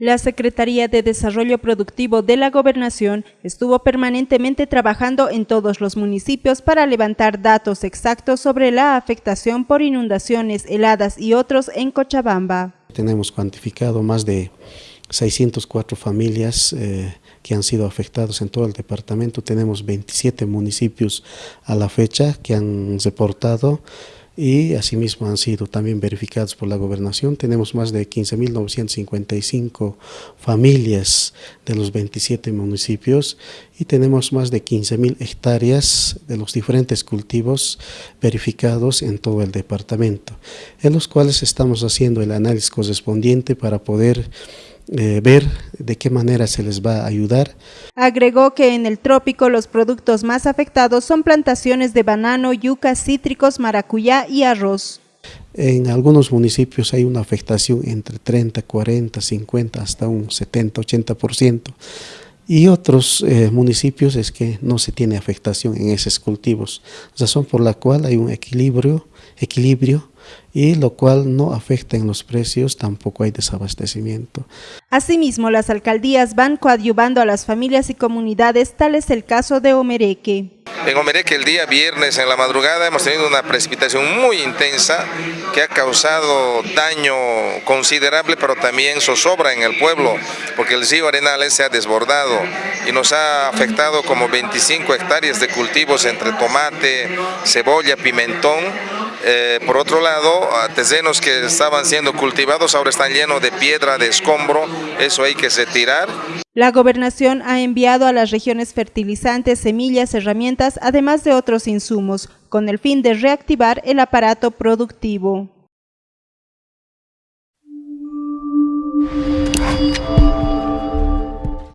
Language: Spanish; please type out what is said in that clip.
La Secretaría de Desarrollo Productivo de la Gobernación estuvo permanentemente trabajando en todos los municipios para levantar datos exactos sobre la afectación por inundaciones, heladas y otros en Cochabamba. Tenemos cuantificado más de 604 familias eh, que han sido afectados en todo el departamento. Tenemos 27 municipios a la fecha que han reportado y asimismo han sido también verificados por la gobernación. Tenemos más de 15.955 familias de los 27 municipios y tenemos más de 15.000 hectáreas de los diferentes cultivos verificados en todo el departamento, en los cuales estamos haciendo el análisis correspondiente para poder eh, ver de qué manera se les va a ayudar. Agregó que en el trópico los productos más afectados son plantaciones de banano, yuca, cítricos, maracuyá y arroz. En algunos municipios hay una afectación entre 30, 40, 50, hasta un 70, 80%. Y otros eh, municipios es que no se tiene afectación en esos cultivos, razón por la cual hay un equilibrio, equilibrio y lo cual no afecta en los precios, tampoco hay desabastecimiento. Asimismo, las alcaldías van coadyuvando a las familias y comunidades, tal es el caso de Omereque. En Omereque el día viernes en la madrugada hemos tenido una precipitación muy intensa que ha causado daño considerable pero también zozobra en el pueblo porque el río Arenales se ha desbordado y nos ha afectado como 25 hectáreas de cultivos entre tomate, cebolla, pimentón eh, por otro lado, terrenos que estaban siendo cultivados ahora están llenos de piedra, de escombro, eso hay que retirar. La gobernación ha enviado a las regiones fertilizantes, semillas, herramientas, además de otros insumos, con el fin de reactivar el aparato productivo.